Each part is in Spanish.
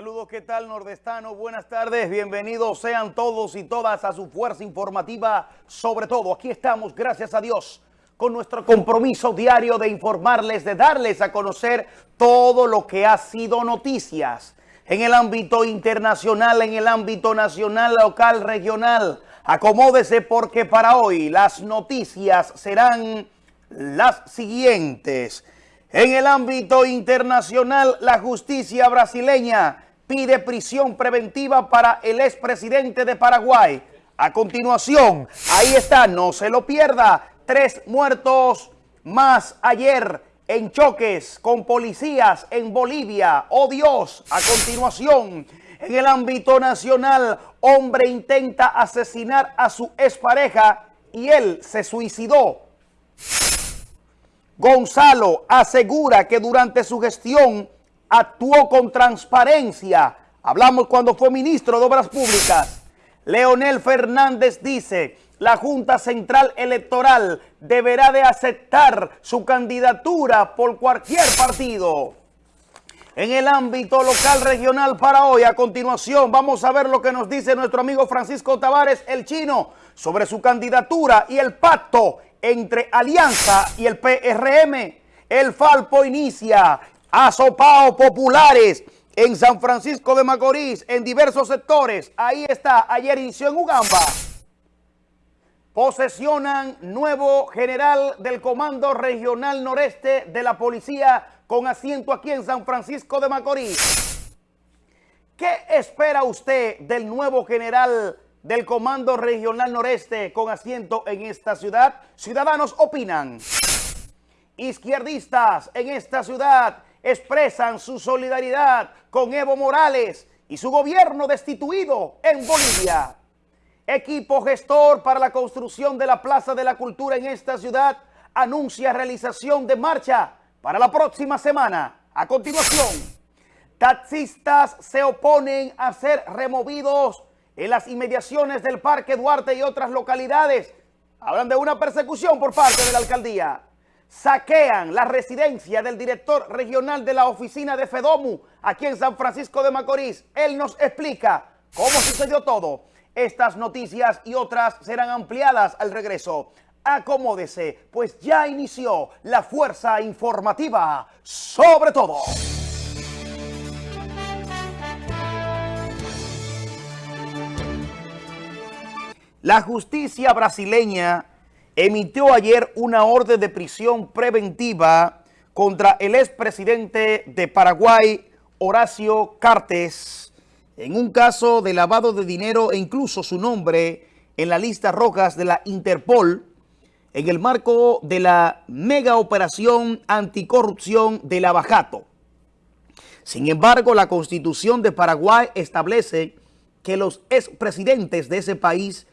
Saludos, ¿qué tal nordestano? Buenas tardes, bienvenidos sean todos y todas a su fuerza informativa. Sobre todo, aquí estamos, gracias a Dios, con nuestro compromiso diario de informarles, de darles a conocer todo lo que ha sido noticias en el ámbito internacional, en el ámbito nacional, local, regional. Acomódese porque para hoy las noticias serán las siguientes. En el ámbito internacional, la justicia brasileña pide prisión preventiva para el expresidente de Paraguay. A continuación, ahí está, no se lo pierda, tres muertos más ayer en choques con policías en Bolivia. ¡Oh Dios! A continuación, en el ámbito nacional, hombre intenta asesinar a su expareja y él se suicidó. Gonzalo asegura que durante su gestión actuó con transparencia. Hablamos cuando fue ministro de Obras Públicas. Leonel Fernández dice, la Junta Central Electoral deberá de aceptar su candidatura por cualquier partido. En el ámbito local regional para hoy, a continuación, vamos a ver lo que nos dice nuestro amigo Francisco Tavares, el chino, sobre su candidatura y el pacto entre Alianza y el PRM. El Falpo inicia asopao populares en San Francisco de Macorís, en diversos sectores. Ahí está, ayer inició en Ugamba. Posesionan nuevo general del Comando Regional Noreste de la Policía con asiento aquí en San Francisco de Macorís. ¿Qué espera usted del nuevo general del Comando Regional Noreste con asiento en esta ciudad? Ciudadanos opinan. Izquierdistas en esta ciudad expresan su solidaridad con Evo Morales y su gobierno destituido en Bolivia. Equipo gestor para la construcción de la Plaza de la Cultura en esta ciudad anuncia realización de marcha para la próxima semana. A continuación, taxistas se oponen a ser removidos en las inmediaciones del Parque Duarte y otras localidades. Hablan de una persecución por parte de la alcaldía. Saquean la residencia del director regional de la oficina de FEDOMU aquí en San Francisco de Macorís. Él nos explica cómo sucedió todo. Estas noticias y otras serán ampliadas al regreso. Acomódese, pues ya inició la fuerza informativa sobre todo. La justicia brasileña emitió ayer una orden de prisión preventiva contra el expresidente de Paraguay, Horacio Cartes, en un caso de lavado de dinero e incluso su nombre en la lista rojas de la Interpol, en el marco de la mega operación anticorrupción de Lavajato. Sin embargo, la Constitución de Paraguay establece que los expresidentes de ese país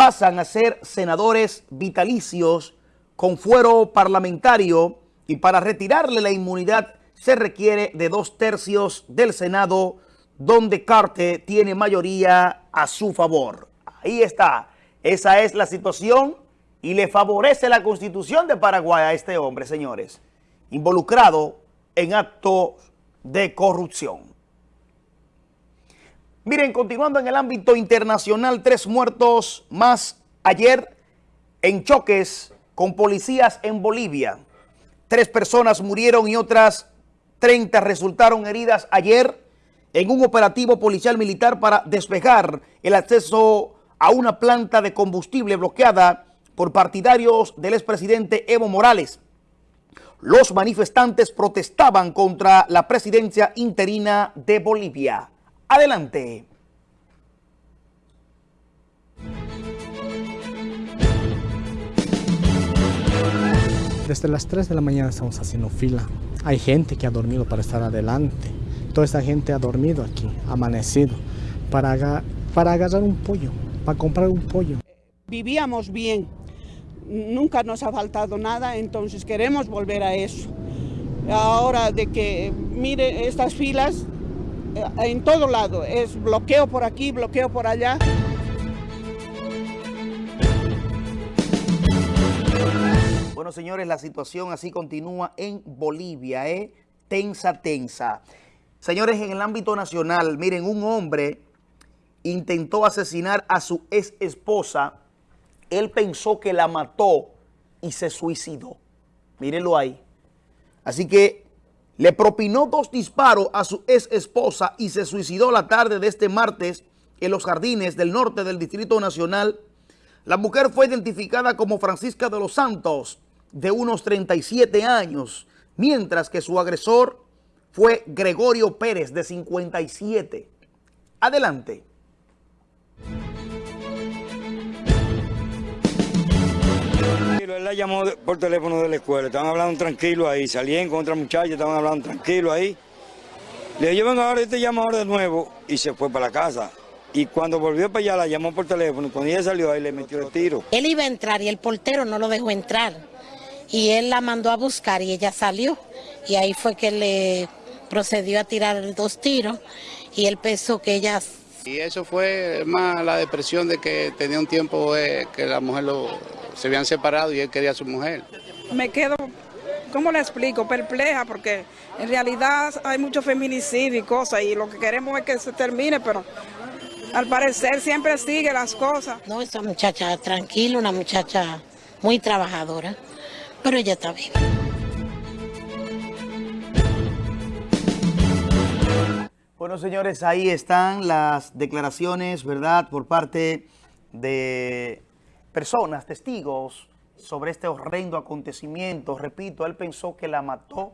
pasan a ser senadores vitalicios con fuero parlamentario y para retirarle la inmunidad se requiere de dos tercios del Senado donde Carte tiene mayoría a su favor. Ahí está. Esa es la situación y le favorece la Constitución de Paraguay a este hombre, señores, involucrado en actos de corrupción. Miren, continuando en el ámbito internacional, tres muertos más ayer en choques con policías en Bolivia. Tres personas murieron y otras 30 resultaron heridas ayer en un operativo policial militar para despejar el acceso a una planta de combustible bloqueada por partidarios del expresidente Evo Morales. Los manifestantes protestaban contra la presidencia interina de Bolivia. Adelante. Desde las 3 de la mañana estamos haciendo fila. Hay gente que ha dormido para estar adelante. Toda esta gente ha dormido aquí, amanecido, para, para agarrar un pollo, para comprar un pollo. Vivíamos bien, nunca nos ha faltado nada, entonces queremos volver a eso. Ahora de que, mire, estas filas en todo lado, es bloqueo por aquí, bloqueo por allá. Bueno, señores, la situación así continúa en Bolivia, ¿eh? tensa, tensa. Señores, en el ámbito nacional, miren, un hombre intentó asesinar a su ex esposa. Él pensó que la mató y se suicidó. Mírenlo ahí. Así que le propinó dos disparos a su ex esposa y se suicidó la tarde de este martes en los jardines del norte del Distrito Nacional. La mujer fue identificada como Francisca de los Santos, de unos 37 años, mientras que su agresor fue Gregorio Pérez, de 57. Adelante. Él la llamó por teléfono de la escuela, estaban hablando tranquilo ahí, salían con otra muchacha, estaban hablando tranquilo ahí. Le llevan ahora, este llama ahora de nuevo y se fue para la casa. Y cuando volvió para allá la llamó por teléfono y cuando ella salió ahí le metió el tiro. Él iba a entrar y el portero no lo dejó entrar. Y él la mandó a buscar y ella salió. Y ahí fue que le procedió a tirar dos tiros y él pensó que ella... Y eso fue más la depresión de que tenía un tiempo eh, que la mujer lo, se habían separado y él quería a su mujer. Me quedo, ¿cómo le explico? Perpleja porque en realidad hay mucho feminicidio y cosas y lo que queremos es que se termine, pero al parecer siempre sigue las cosas. No, esa muchacha tranquila, una muchacha muy trabajadora, pero ella está bien. Bueno, señores, ahí están las declaraciones, ¿verdad?, por parte de personas, testigos, sobre este horrendo acontecimiento. Repito, él pensó que la mató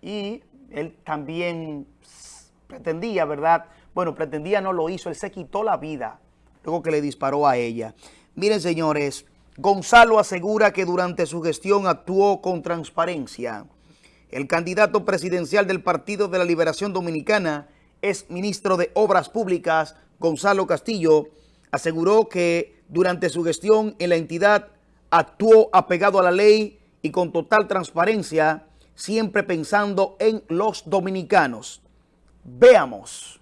y él también pretendía, ¿verdad?, bueno, pretendía, no lo hizo, él se quitó la vida luego que le disparó a ella. Miren, señores, Gonzalo asegura que durante su gestión actuó con transparencia. El candidato presidencial del Partido de la Liberación Dominicana, es ministro de Obras Públicas, Gonzalo Castillo, aseguró que durante su gestión en la entidad actuó apegado a la ley y con total transparencia, siempre pensando en los dominicanos. Veamos.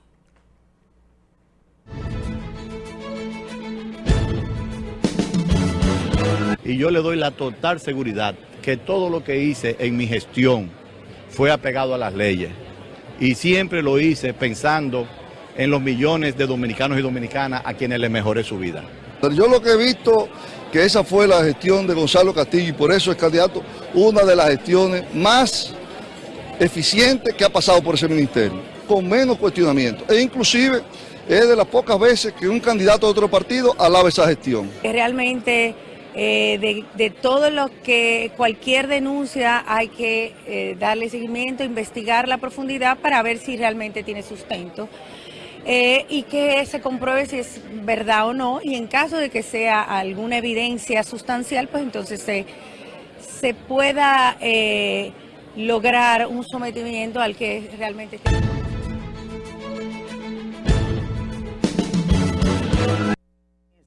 Y yo le doy la total seguridad que todo lo que hice en mi gestión fue apegado a las leyes. Y siempre lo hice pensando en los millones de dominicanos y dominicanas a quienes les mejoré su vida. Yo lo que he visto que esa fue la gestión de Gonzalo Castillo y por eso es candidato una de las gestiones más eficientes que ha pasado por ese ministerio, con menos cuestionamiento. E inclusive es de las pocas veces que un candidato de otro partido alaba esa gestión. Realmente eh, de, todo lo que cualquier denuncia hay que eh, darle seguimiento, investigar la profundidad para ver si realmente tiene sustento. Eh, y que se compruebe si es verdad o no, y en caso de que sea alguna evidencia sustancial, pues entonces se, se pueda lograr un sometimiento al que realmente...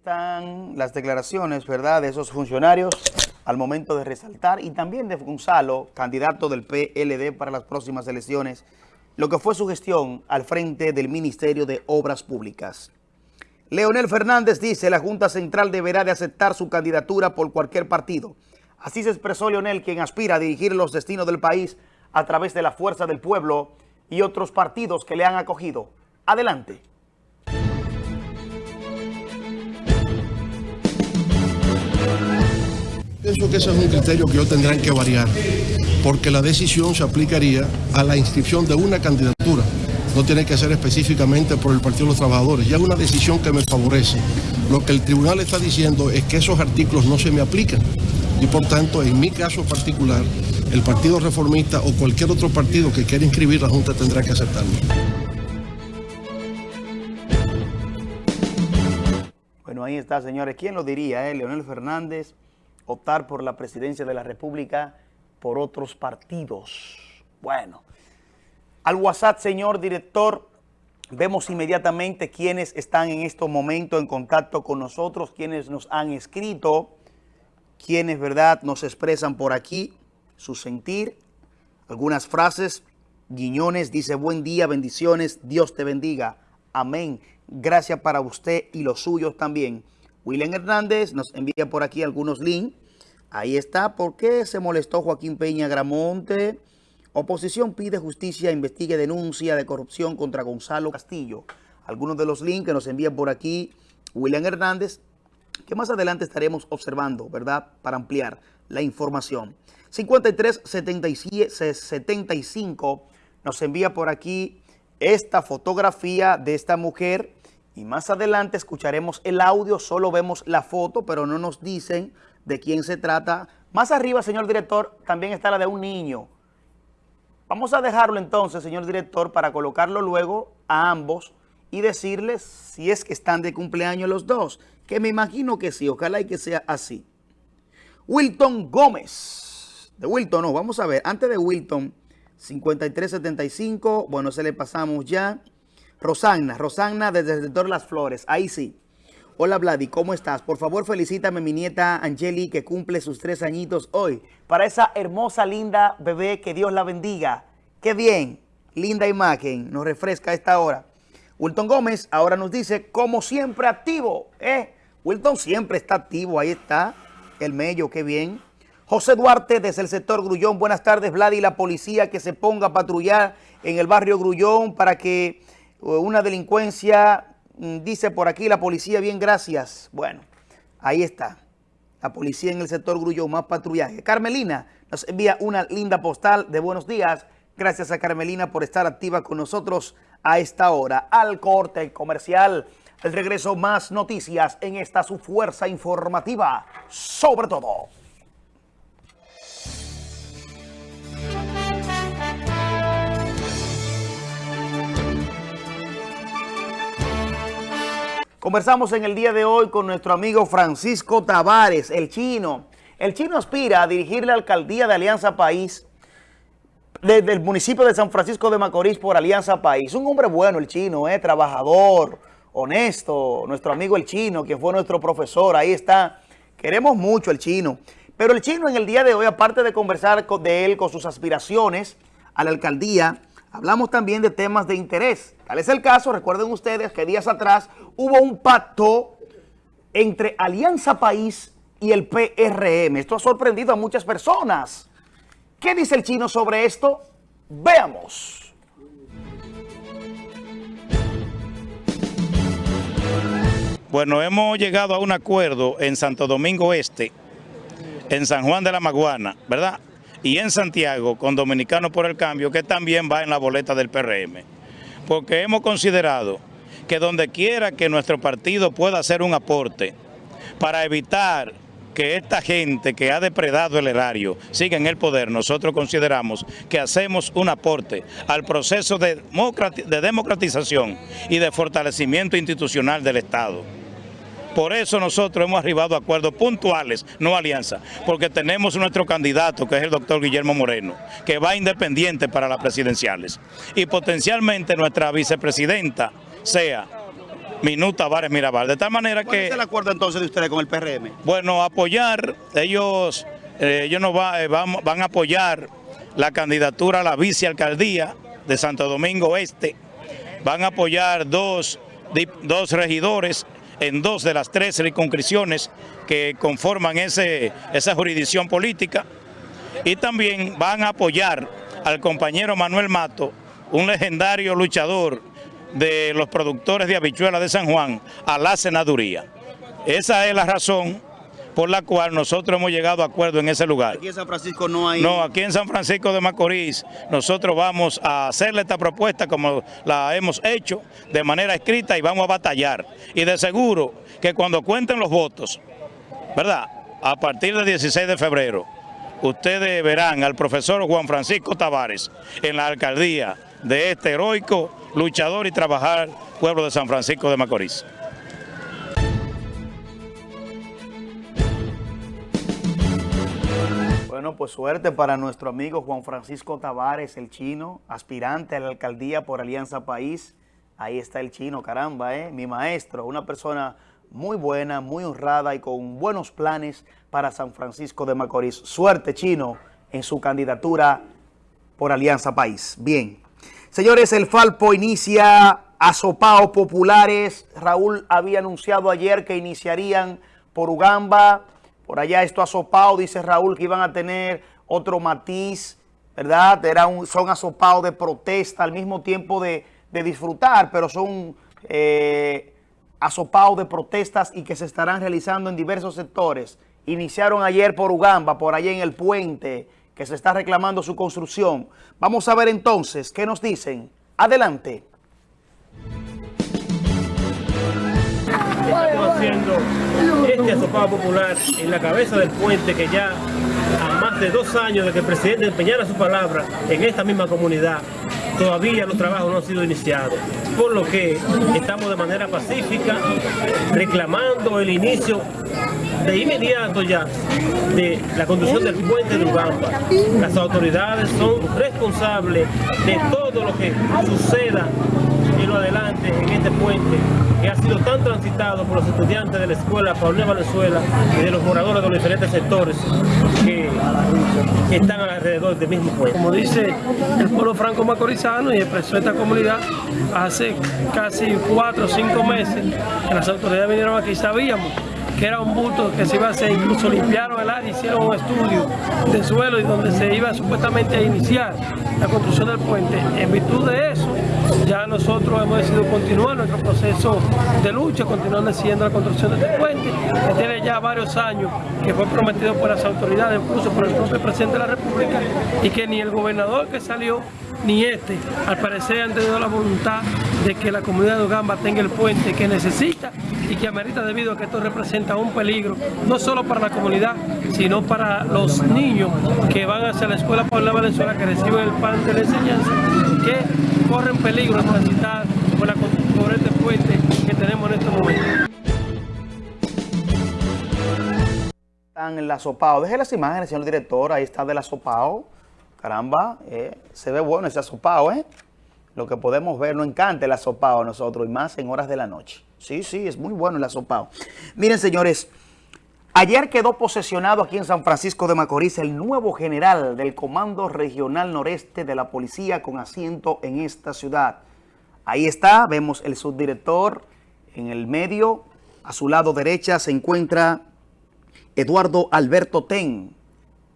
están las declaraciones, ¿verdad?, de esos funcionarios al momento de resaltar y también de Gonzalo, candidato del PLD para las próximas elecciones, lo que fue su gestión al frente del Ministerio de Obras Públicas. Leonel Fernández dice, la Junta Central deberá de aceptar su candidatura por cualquier partido. Así se expresó Leonel, quien aspira a dirigir los destinos del país a través de la fuerza del pueblo y otros partidos que le han acogido. Adelante. Pienso que ese es un criterio que ellos tendrán que variar, porque la decisión se aplicaría a la inscripción de una candidatura. No tiene que ser específicamente por el Partido de los Trabajadores. Ya es una decisión que me favorece. Lo que el tribunal está diciendo es que esos artículos no se me aplican. Y por tanto, en mi caso particular, el Partido Reformista o cualquier otro partido que quiera inscribir, la Junta tendrá que aceptarlo. Bueno, ahí está, señores. ¿Quién lo diría, eh? Leonel Fernández optar por la presidencia de la República por otros partidos. Bueno, al WhatsApp, señor director, vemos inmediatamente quiénes están en estos momentos en contacto con nosotros, quienes nos han escrito, quienes, ¿verdad?, nos expresan por aquí su sentir, algunas frases, Guiñones dice, buen día, bendiciones, Dios te bendiga, amén, gracias para usted y los suyos también. William Hernández nos envía por aquí algunos links. Ahí está. ¿Por qué se molestó Joaquín Peña Gramonte? Oposición pide justicia, investigue denuncia de corrupción contra Gonzalo Castillo. Algunos de los links que nos envían por aquí William Hernández, que más adelante estaremos observando, ¿verdad?, para ampliar la información. 5375 nos envía por aquí esta fotografía de esta mujer y más adelante escucharemos el audio, solo vemos la foto, pero no nos dicen de quién se trata. Más arriba, señor director, también está la de un niño. Vamos a dejarlo entonces, señor director, para colocarlo luego a ambos y decirles si es que están de cumpleaños los dos, que me imagino que sí, ojalá y que sea así. Wilton Gómez, de Wilton no, vamos a ver, antes de Wilton, 5375, bueno, se le pasamos ya. Rosagna, Rosagna desde el sector Las Flores, ahí sí. Hola Vladi, ¿cómo estás? Por favor felicítame a mi nieta Angeli que cumple sus tres añitos hoy. Para esa hermosa, linda bebé, que Dios la bendiga. Qué bien, linda imagen, nos refresca a esta hora. Wilton Gómez ahora nos dice, como siempre activo, ¿eh? Wilton siempre está activo, ahí está, el mello, qué bien. José Duarte desde el sector Grullón, buenas tardes Vladi, la policía que se ponga a patrullar en el barrio Grullón para que una delincuencia, mm, dice por aquí la policía, bien gracias. Bueno, ahí está, la policía en el sector Grullón, más patrullaje. Carmelina nos envía una linda postal de buenos días, gracias a Carmelina por estar activa con nosotros a esta hora. Al corte comercial, el regreso más noticias en esta su fuerza informativa, sobre todo. Conversamos en el día de hoy con nuestro amigo Francisco Tavares, el chino. El chino aspira a dirigir la alcaldía de Alianza País desde el municipio de San Francisco de Macorís por Alianza País. Un hombre bueno el chino, eh, trabajador, honesto, nuestro amigo el chino, que fue nuestro profesor, ahí está. Queremos mucho el chino. Pero el chino en el día de hoy, aparte de conversar de él con sus aspiraciones a la alcaldía, hablamos también de temas de interés. Tal es el caso, recuerden ustedes que días atrás hubo un pacto entre Alianza País y el PRM. Esto ha sorprendido a muchas personas. ¿Qué dice el chino sobre esto? Veamos. Bueno, hemos llegado a un acuerdo en Santo Domingo Este, en San Juan de la Maguana, ¿verdad? Y en Santiago con Dominicanos por el Cambio, que también va en la boleta del PRM. Porque hemos considerado que donde quiera que nuestro partido pueda hacer un aporte para evitar que esta gente que ha depredado el erario siga en el poder, nosotros consideramos que hacemos un aporte al proceso de democratización y de fortalecimiento institucional del Estado. Por eso nosotros hemos arribado a acuerdos puntuales, no alianza, porque tenemos nuestro candidato, que es el doctor Guillermo Moreno, que va independiente para las presidenciales. Y potencialmente nuestra vicepresidenta sea Minuta Vares Mirabal. De tal manera que... ¿Cuál es el acuerdo entonces de ustedes con el PRM? Bueno, apoyar, ellos, eh, ellos nos eh, van, van a apoyar la candidatura a la vicealcaldía de Santo Domingo Este, van a apoyar dos, dos regidores en dos de las tres circunscripciones que conforman ese, esa jurisdicción política y también van a apoyar al compañero Manuel Mato, un legendario luchador de los productores de habichuelas de San Juan, a la senaduría. Esa es la razón por la cual nosotros hemos llegado a acuerdo en ese lugar. Aquí en San Francisco no hay... No, aquí en San Francisco de Macorís nosotros vamos a hacerle esta propuesta como la hemos hecho de manera escrita y vamos a batallar. Y de seguro que cuando cuenten los votos, ¿verdad? A partir del 16 de febrero, ustedes verán al profesor Juan Francisco Tavares en la alcaldía de este heroico luchador y trabajar pueblo de San Francisco de Macorís. Bueno, pues suerte para nuestro amigo Juan Francisco Tavares, el chino, aspirante a la alcaldía por Alianza País. Ahí está el chino, caramba, ¿eh? mi maestro, una persona muy buena, muy honrada y con buenos planes para San Francisco de Macorís. Suerte, chino, en su candidatura por Alianza País. Bien. Señores, el Falpo inicia asopaos populares. Raúl había anunciado ayer que iniciarían por Ugamba, por allá esto asopado, dice Raúl, que iban a tener otro matiz ¿verdad? Era un, son asopados de protesta al mismo tiempo de, de disfrutar, pero son eh, asopados de protestas y que se estarán realizando en diversos sectores. Iniciaron ayer por Ugamba, por allá en el puente, que se está reclamando su construcción. Vamos a ver entonces qué nos dicen. Adelante. Estamos haciendo este popular en la cabeza del puente que ya a más de dos años de que el presidente empeñara su palabra en esta misma comunidad, todavía los trabajos no han sido iniciados. Por lo que estamos de manera pacífica reclamando el inicio de inmediato ya de la construcción del puente de Ugamba. Las autoridades son responsables de todo lo que suceda adelante en este puente que ha sido tan transitado por los estudiantes de la escuela Paulina Valenzuela y de los moradores de los diferentes sectores que, que están alrededor del mismo puente. Como dice el pueblo franco macorizano y expresó esta comunidad hace casi cuatro o cinco meses que las autoridades vinieron aquí, sabíamos que era un bulto que se iba a hacer, incluso limpiaron el área, hicieron un estudio de suelo y donde se iba supuestamente a iniciar la construcción del puente. En virtud de eso, ya nosotros hemos decidido continuar nuestro proceso de lucha, continuando haciendo la construcción de este puente, que tiene ya varios años, que fue prometido por las autoridades, incluso por el propio presidente de la República, y que ni el gobernador que salió, ni este, al parecer han tenido la voluntad de que la comunidad de Ugamba tenga el puente que necesita y que amerita debido a que esto representa un peligro, no solo para la comunidad, sino para los niños que van hacia la escuela Paula Valenzuela, que reciben el pan de la enseñanza, que corren peligro de transitar por, la, por este puente que tenemos en este momento. Están en la sopao. Deje las imágenes, señor director. Ahí está de la sopao. Caramba, eh, se ve bueno ese asopao, ¿eh? Lo que podemos ver, nos encanta el asopao a nosotros, y más en horas de la noche. Sí, sí, es muy bueno el asopao. Miren, señores, ayer quedó posesionado aquí en San Francisco de Macorís el nuevo general del Comando Regional Noreste de la Policía con asiento en esta ciudad. Ahí está, vemos el subdirector en el medio. A su lado derecha se encuentra Eduardo Alberto Ten.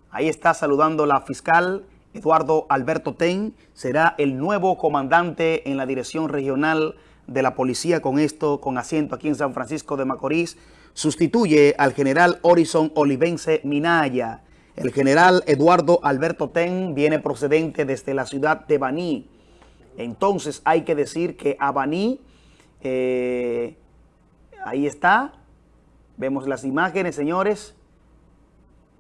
Ahí está saludando la fiscal Eduardo Alberto Ten. Será el nuevo comandante en la Dirección Regional de la Policía con esto, con asiento aquí en San Francisco de Macorís. Sustituye al general Horizon Olivense Minaya. El general Eduardo Alberto Ten viene procedente desde la ciudad de Baní. Entonces hay que decir que a Baní, eh, ahí está, vemos las imágenes, señores.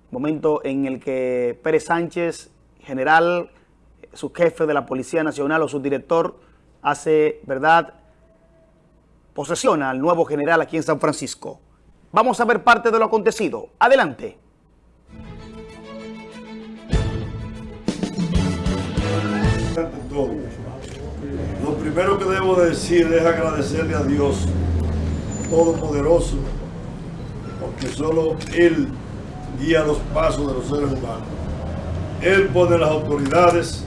Momento en el que Pérez Sánchez, general, su jefe de la Policía Nacional o su director, hace, ¿verdad?, posesiona al nuevo general aquí en San Francisco. Vamos a ver parte de lo acontecido. Adelante. Lo primero que debo decir es agradecerle a Dios Todopoderoso, porque solo Él guía los pasos de los seres humanos. Él pone las autoridades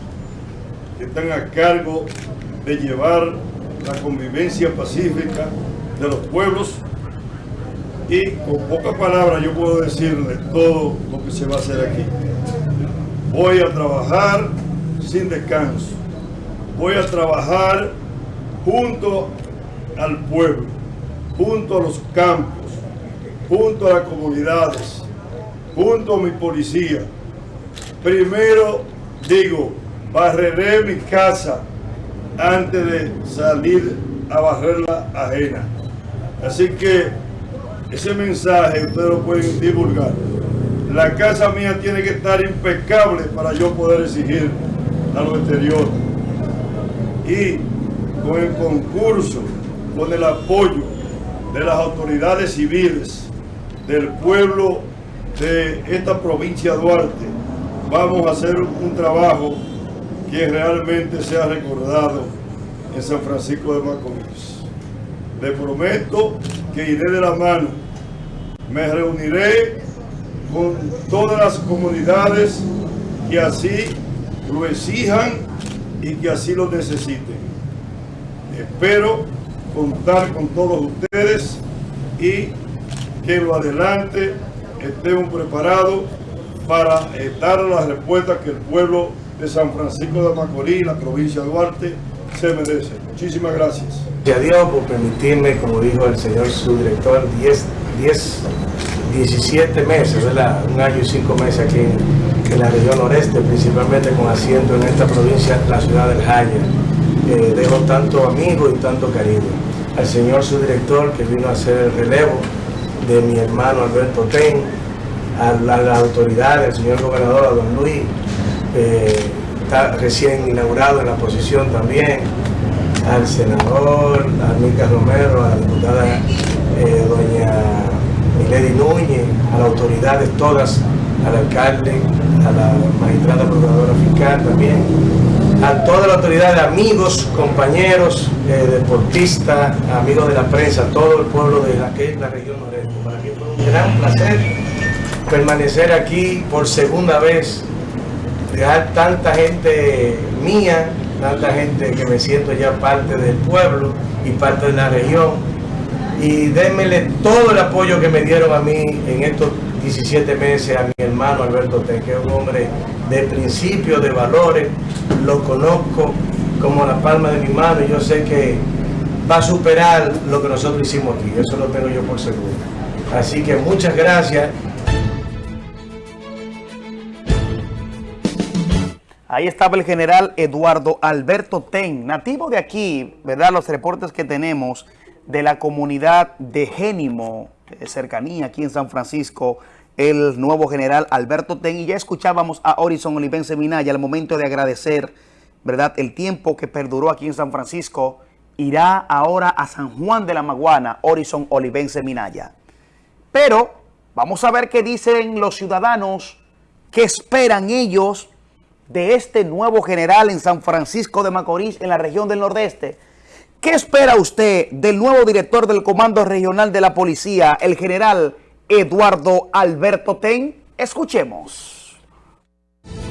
que están a cargo de llevar la convivencia pacífica de los pueblos y con pocas palabras yo puedo decirle todo lo que se va a hacer aquí. Voy a trabajar sin descanso. Voy a trabajar junto al pueblo, junto a los campos, junto a las comunidades, junto a mi policía. Primero digo, barreré mi casa antes de salir a barrer la ajena. Así que ese mensaje ustedes lo pueden divulgar. La casa mía tiene que estar impecable para yo poder exigir a lo exterior. Y con el concurso, con el apoyo de las autoridades civiles, del pueblo de esta provincia de Duarte, vamos a hacer un trabajo que realmente sea recordado en San Francisco de Macorís. Le prometo que iré de la mano, me reuniré con todas las comunidades que así lo exijan y que así lo necesiten. Espero contar con todos ustedes y que lo adelante estemos preparados para dar las respuestas que el pueblo de San Francisco de Macorís, la provincia de Duarte, se merece. Muchísimas gracias. Gracias a Dios por permitirme, como dijo el señor subdirector, 10, 10 17 meses. Un año y cinco meses aquí en, la región noreste, principalmente con asiento en esta provincia, la ciudad del Jaya. Eh, dejo tanto amigo y tanto cariño. Al señor subdirector que vino a hacer el relevo de mi hermano Alberto Ten, a la- a las autoridades, al señor gobernador, a don Luis, eh, está recién inaugurado en la posición también, al senador, a Mica Romero, a la diputada eh, doña Milady Núñez, a las autoridades todas, al alcalde, a la magistrada procuradora fiscal también, a todas las autoridades, amigos, compañeros, eh, deportistas, amigos de la prensa, todo el pueblo de la que es la región noreste. Para mí fue un gran placer permanecer aquí por segunda vez, dejar tanta gente mía, tanta gente que me siento ya parte del pueblo y parte de la región. Y démele todo el apoyo que me dieron a mí en estos 17 meses a mi hermano Alberto Ten, que es un hombre de principios, de valores, lo conozco como la palma de mi mano y yo sé que va a superar lo que nosotros hicimos aquí, eso lo tengo yo por seguro. Así que muchas gracias Ahí estaba el general Eduardo Alberto Ten, nativo de aquí, ¿verdad? Los reportes que tenemos de la comunidad de Génimo, de cercanía aquí en San Francisco, el nuevo general Alberto Ten. Y ya escuchábamos a Horizon Olivense Minaya al momento de agradecer, ¿verdad? El tiempo que perduró aquí en San Francisco, irá ahora a San Juan de la Maguana, Horizon Olivense Minaya. Pero vamos a ver qué dicen los ciudadanos, qué esperan ellos de este nuevo general en San Francisco de Macorís, en la región del Nordeste. ¿Qué espera usted del nuevo director del Comando Regional de la Policía, el general Eduardo Alberto Ten? Escuchemos.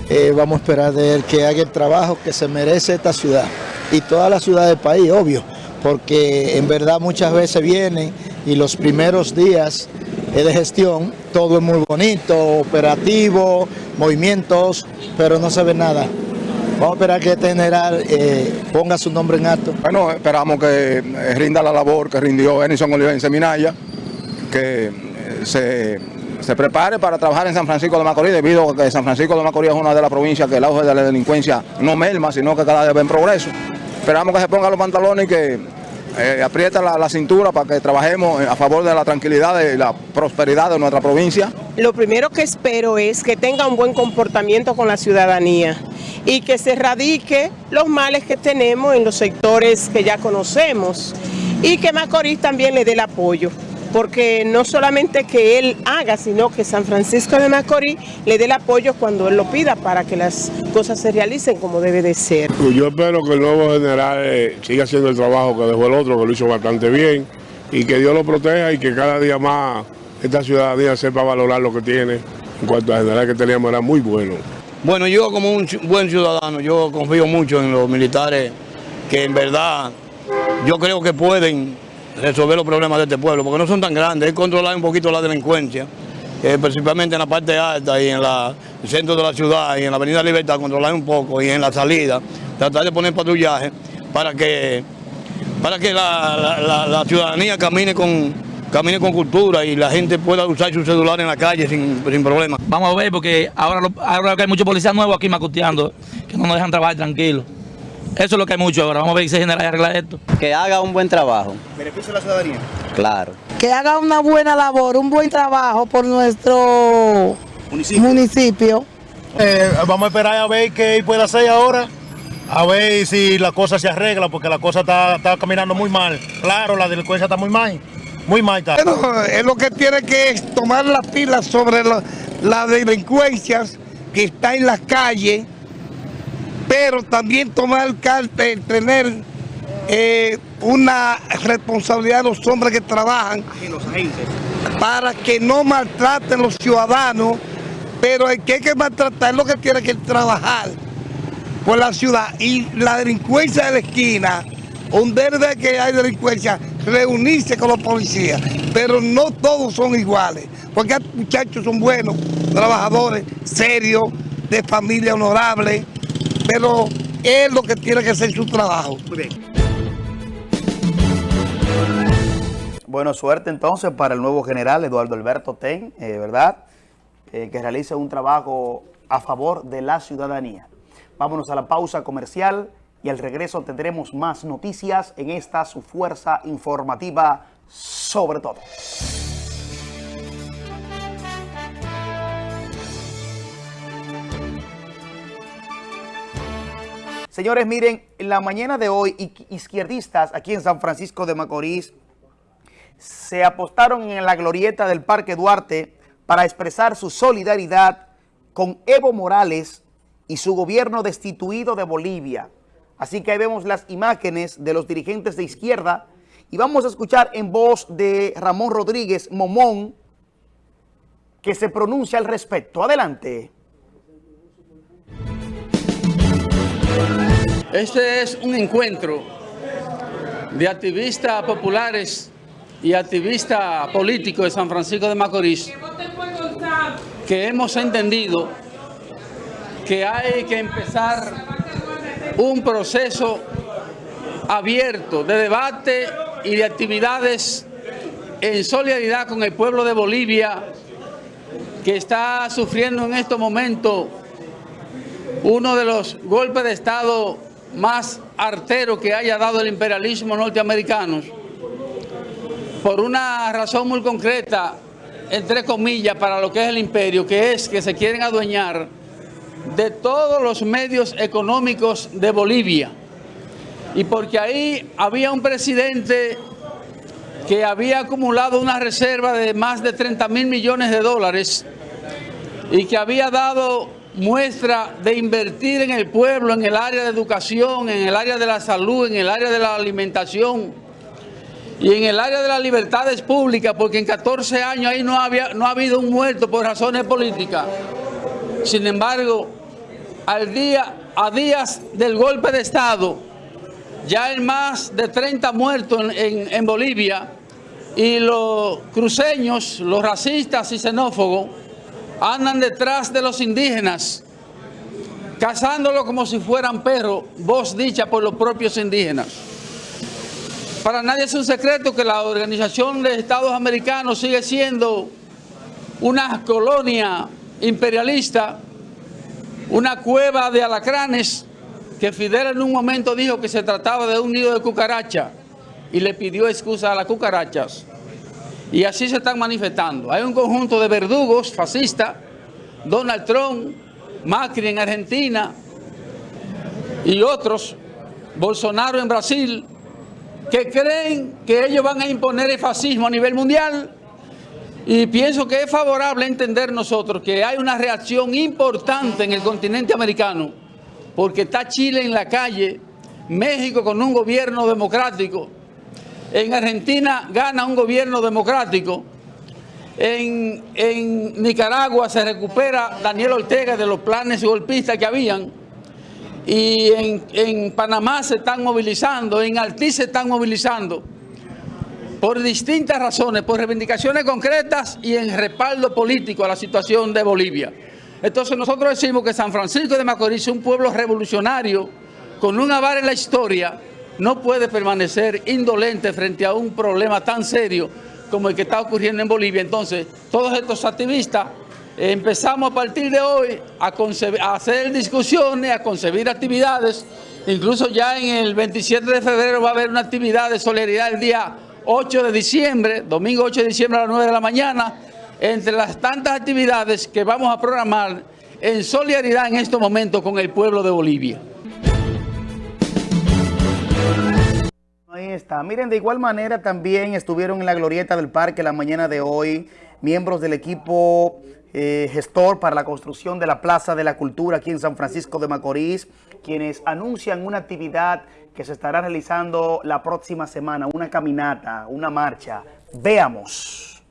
Eh, vamos a esperar de él que haga el trabajo que se merece esta ciudad y toda la ciudad del país, obvio, porque en verdad muchas veces vienen y los primeros días de gestión todo es muy bonito, operativo, movimientos, pero no se ve nada. Vamos a esperar que este general eh, ponga su nombre en alto. Bueno, esperamos que eh, rinda la labor que rindió Enison Olivense Minaya, que eh, se, se prepare para trabajar en San Francisco de Macorís, debido a que San Francisco de Macorís es una de las provincias que el auge de la delincuencia no merma, sino que cada vez va en progreso. Esperamos que se ponga los pantalones y que eh, aprieta la, la cintura para que trabajemos a favor de la tranquilidad y la prosperidad de nuestra provincia. Lo primero que espero es que tenga un buen comportamiento con la ciudadanía y que se erradique los males que tenemos en los sectores que ya conocemos y que Macorís también le dé el apoyo. Porque no solamente que él haga, sino que San Francisco de Macorís le dé el apoyo cuando él lo pida para que las cosas se realicen como debe de ser. Yo espero que el nuevo general eh, siga haciendo el trabajo que dejó el otro, que lo hizo bastante bien, y que Dios lo proteja y que cada día más esta ciudadanía sepa valorar lo que tiene. En cuanto al general que teníamos era muy bueno. Bueno, yo como un buen ciudadano, yo confío mucho en los militares que en verdad yo creo que pueden resolver los problemas de este pueblo, porque no son tan grandes, es controlar un poquito la delincuencia, principalmente en la parte alta y en la- el centro de la ciudad y en la avenida Libertad, controlar un poco y en la salida, tratar de poner patrullaje para que, para que la, ciudadanía camine con, camine con cultura y la gente pueda usar su celular en la calle sin, sin problema. Vamos a ver, porque ahora, lo- ahora que hay muchos policías nuevos aquí macuteando, que no nos dejan trabajar tranquilos. Eso es lo que hay mucho ahora. Vamos a ver si se genera y arregla esto. Que haga un buen trabajo, ¿Beneficio a la ciudadanía? claro. que haga una buena labor, un buen trabajo por nuestro municipio. Eh, vamos a esperar a ver qué él puede hacer ahora, a ver si la cosa se arregla, porque la cosa está, está caminando muy mal. Claro, la delincuencia está muy mal, muy mal está. Bueno, es lo que tiene que es tomar las pilas sobre la- las delincuencias que está en las calles, pero también tomar carta, tener eh, una responsabilidad de los hombres que trabajan para que no maltraten los ciudadanos, pero el que hay que maltratar es lo que tiene que trabajar por la ciudad. Y la delincuencia de la esquina, donde de que hay delincuencia, reunirse con los policías, pero no todos son iguales, porque muchachos son buenos, trabajadores, serios, de familia honorable, pero es lo que tiene que hacer su trabajo. Muy bien. Bueno, suerte entonces para el nuevo general Eduardo Alberto Ten, eh, ¿verdad? Eh, que realice un trabajo a favor de la ciudadanía. Vámonos a la pausa comercial y al regreso tendremos más noticias en esta su fuerza informativa sobre todo. Señores, miren, en la mañana de hoy, izquierdistas aquí en San Francisco de Macorís se apostaron en la glorieta del Parque Duarte para expresar su solidaridad con Evo Morales y su gobierno destituido de Bolivia. Así que ahí vemos las imágenes de los dirigentes de izquierda y vamos a escuchar en voz de Ramón Rodríguez Momón que se pronuncia al respecto. Adelante. Este es un encuentro de activistas populares y activista político de San Francisco de Macorís, que hemos entendido que hay que empezar un proceso abierto de debate y de actividades en solidaridad con el pueblo de Bolivia que está sufriendo en estos momentos uno de los golpes de Estado más arteros que haya dado el imperialismo norteamericano por una razón muy concreta, entre comillas, para lo que es el imperio, que es que se quieren adueñar de todos los medios económicos de Bolivia. Y porque ahí había un presidente que había acumulado una reserva de más de 30 mil millones de dólares y que había dado muestra de invertir en el pueblo, en el área de educación, en el área de la salud, en el área de la alimentación, y en el área de las libertades públicas, porque en 14 años ahí no, había, no ha habido un muerto por razones políticas. Sin embargo, al día, a días del golpe de Estado, ya hay más de 30 muertos en, en Bolivia y los cruceños, los racistas y xenófobos, andan detrás de los indígenas, cazándolos como si fueran perros, voz dicha por los propios indígenas. Para nadie es un secreto que la Organización de Estados Americanos sigue siendo una colonia imperialista, una cueva de alacranes, que Fidel en un momento dijo que se trataba de un nido de cucaracha y le pidió excusa a las cucarachas. Y así se están manifestando. Hay un conjunto de verdugos fascistas, Donald Trump, Macri en Argentina y otros, Bolsonaro en Brasil, que creen que ellos van a imponer el fascismo a nivel mundial y pienso que es favorable entender nosotros que hay una reacción importante en el continente americano porque está Chile en la calle, México con un gobierno democrático, en Argentina gana un gobierno democrático, en, en Nicaragua se recupera Daniel Ortega de los planes golpistas que habían, y en, Panamá se están movilizando, en Haití se están movilizando. Por distintas razones, por reivindicaciones concretas y en respaldo político a la situación de Bolivia. Entonces nosotros decimos que San Francisco de Macorís, un pueblo revolucionario, con un avar en la historia, no puede permanecer indolente frente a un problema tan serio como el que está ocurriendo en Bolivia. Entonces, todos estos activistas empezamos a partir de hoy a, hacer discusiones, a concebir actividades. Incluso ya en el 27 de febrero va a haber una actividad de solidaridad el día 8 de diciembre, domingo 8 de diciembre a las 9 de la mañana, entre las tantas actividades que vamos a programar en solidaridad en estos momentos con el pueblo de Bolivia. Miren, de igual manera también estuvieron en la glorieta del parque la mañana de hoy miembros del equipo eh, gestor para la construcción de la Plaza de la Cultura aquí en San Francisco de Macorís, quienes anuncian una actividad que se estará realizando la próxima semana, una caminata, una marcha. Veamos.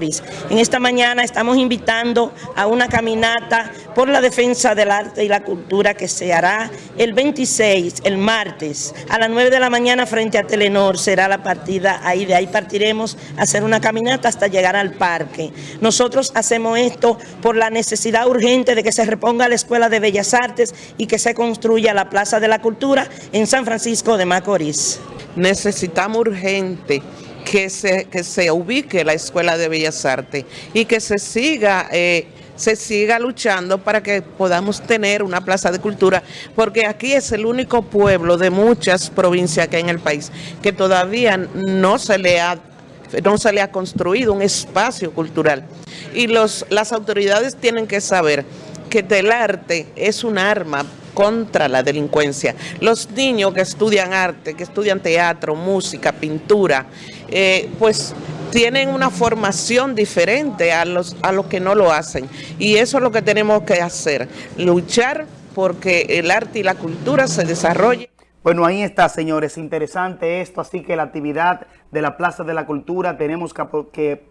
En esta mañana estamos invitando a una caminata por la defensa del arte y la cultura que se hará el 26, el martes, a las 9 de la mañana frente a Telenor. Será la partida ahí, de ahí partiremos a hacer una caminata hasta llegar al parque. Nosotros hacemos esto por la necesidad urgente de que se reponga la Escuela de Bellas Artes y que se construya la Plaza de la Cultura en San Francisco de Macorís. Necesitamos urgente que se, que se ubique la Escuela de Bellas Artes y que se siga... Eh, se siga luchando para que podamos tener una plaza de cultura, porque aquí es el único pueblo de muchas provincias que hay en el país que todavía no se le ha no se le ha construido un espacio cultural. Y los, las autoridades tienen que saber que el arte es un arma contra la delincuencia. Los niños que estudian arte, que estudian teatro, música, pintura, eh, pues tienen una formación diferente a los, a los que no lo hacen. Y eso es lo que tenemos que hacer, luchar porque el arte y la cultura se desarrollen. Bueno, ahí está, señores. Interesante esto. Así que la actividad de la Plaza de la Cultura tenemos que,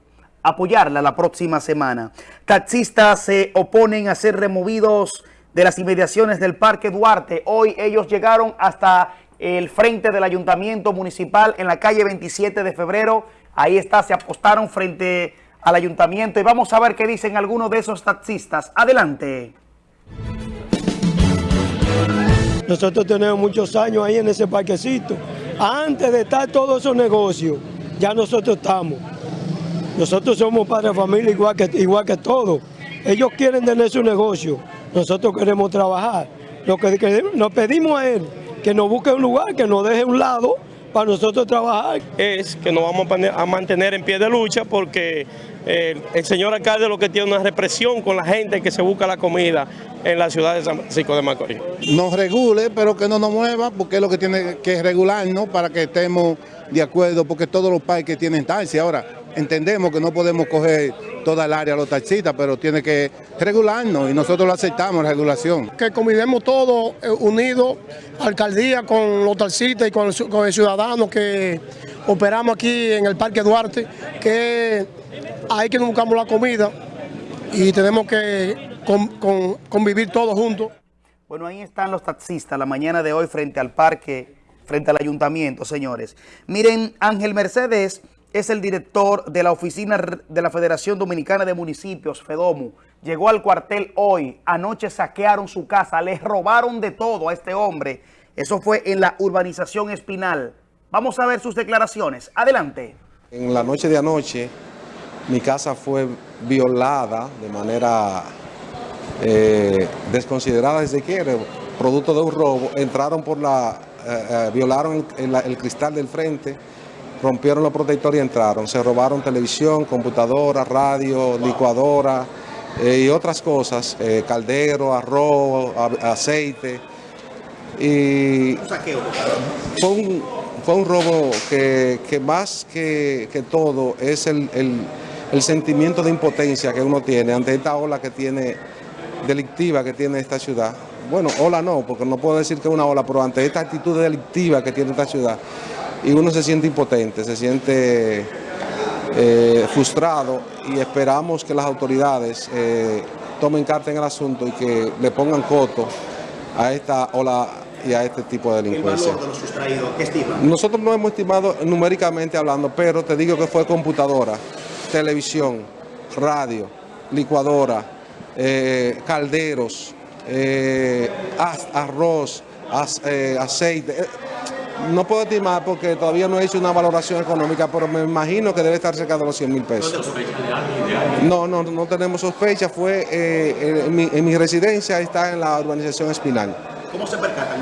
apoyarla la próxima semana. Taxistas se oponen a ser removidos de las inmediaciones del Parque Duarte. Hoy ellos llegaron hasta el frente del Ayuntamiento Municipal en la calle 27 de febrero Ahí está, se apostaron frente al ayuntamiento y vamos a ver qué dicen algunos de esos taxistas. Adelante. Nosotros tenemos muchos años ahí en ese parquecito. Antes de estar todos esos negocios, ya nosotros estamos. Nosotros somos padres de familia igual que, igual que todos. Ellos quieren tener su negocio, nosotros queremos trabajar. Lo que nos pedimos a él, que nos busque un lugar, que nos deje un lado para nosotros trabajar. Es que nos vamos a mantener en pie de lucha porque eh, el señor alcalde lo que tiene una represión con la gente que se busca la comida en la ciudad de San Francisco de Macorís. Nos regule, pero que no nos mueva, porque es lo que tiene que regularnos para que estemos de acuerdo, porque todos los parques tienen taxi. Ahora, entendemos que no podemos coger toda el área a los taxistas, pero tiene que regularnos y nosotros lo aceptamos, la regulación. Que convidemos todos eh, unidos, alcaldía con los taxistas y con el, ciudadano que operamos aquí en el Parque Duarte, que hay que buscamos la comida y tenemos que convivir todos juntos. Bueno, ahí están los taxistas la mañana de hoy frente al parque, frente al ayuntamiento, señores. Miren, Ángel Mercedes es el director de la oficina de la Federación Dominicana de Municipios, FEDOMU. Llegó al cuartel hoy, anoche saquearon su casa, les robaron de todo a este hombre. Eso fue en la urbanización Espinal. Vamos a ver sus declaraciones. Adelante. En la noche de anoche, mi casa fue violada de manera eh, desconsiderada desde que producto de un robo. Entraron por la, eh, eh, violaron el cristal del frente, rompieron los protectores y entraron. Se robaron televisión, computadora, radio, licuadora eh, y otras cosas, eh, caldero, arroz, aceite. Y fue un, fue un robo que, más que, todo es el, el, sentimiento de impotencia que uno tiene ante esta ola que tiene delictiva que tiene esta ciudad. Bueno, ola no, porque no puedo decir que es una ola, pero ante esta actitud delictiva que tiene esta ciudad, y uno se siente impotente, se siente eh, frustrado y esperamos que las autoridades eh, tomen carta en el asunto y que le pongan coto a esta ola y a este tipo de delincuencia. ¿El valor de los sustraídos qué estima? Nosotros no hemos estimado numéricamente hablando, pero te digo que fue computadora, televisión, radio, licuadora, eh, calderos, arroz, aceite no puedo estimar porque todavía no he hecho una valoración económica, pero me imagino que debe estar cerca de los 100 mil pesos. No, no, no tenemos sospecha. Fue eh, en, mi, residencia, está en la urbanización Espinal. ¿Cómo se percatan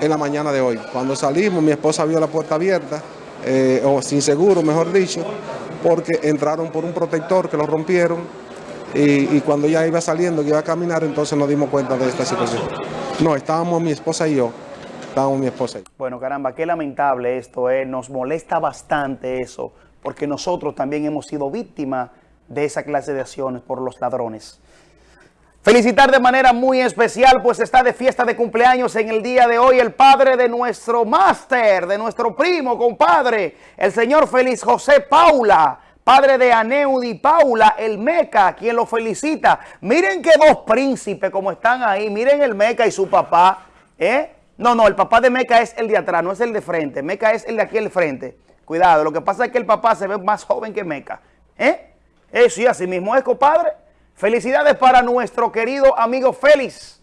En la mañana de hoy. Cuando salimos, mi esposa vio la puerta abierta, eh, o sin seguro, mejor dicho, porque entraron por un protector que lo rompieron y, y, cuando ella iba saliendo, que iba a caminar, entonces nos dimos cuenta de esta situación. No, estábamos mi esposa y yo mi. Bueno, caramba, qué lamentable esto, eh. nos molesta bastante eso, porque nosotros también hemos sido víctimas de esa clase de acciones por los ladrones. Felicitar de manera muy especial, pues está de fiesta de cumpleaños en el día de hoy el padre de nuestro máster, de nuestro primo, compadre, el señor Félix José Paula, padre de Aneudi Paula, el Meca, quien lo felicita. Miren que dos príncipes como están ahí, miren el Meca y su papá, ¿eh? No, no, el papá de Meca es el de atrás, no es el de frente. Meca es el de aquí al frente. Cuidado, lo que pasa es que el papá se ve más joven que Meca. ¿Eh? Eso y así mismo es, compadre. Felicidades para nuestro querido amigo Félix.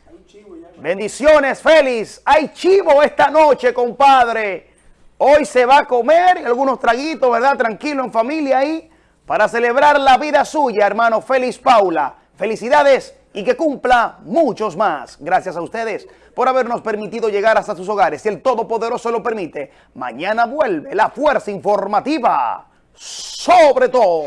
Bendiciones, Félix. Hay chivo esta noche, compadre. Hoy se va a comer algunos traguitos, ¿verdad? Tranquilo, en familia ahí, para celebrar la vida suya, hermano Félix Paula. Felicidades y que cumpla muchos más. Gracias a ustedes por habernos permitido llegar hasta sus hogares. Si el Todopoderoso lo permite, mañana vuelve la fuerza informativa sobre todo.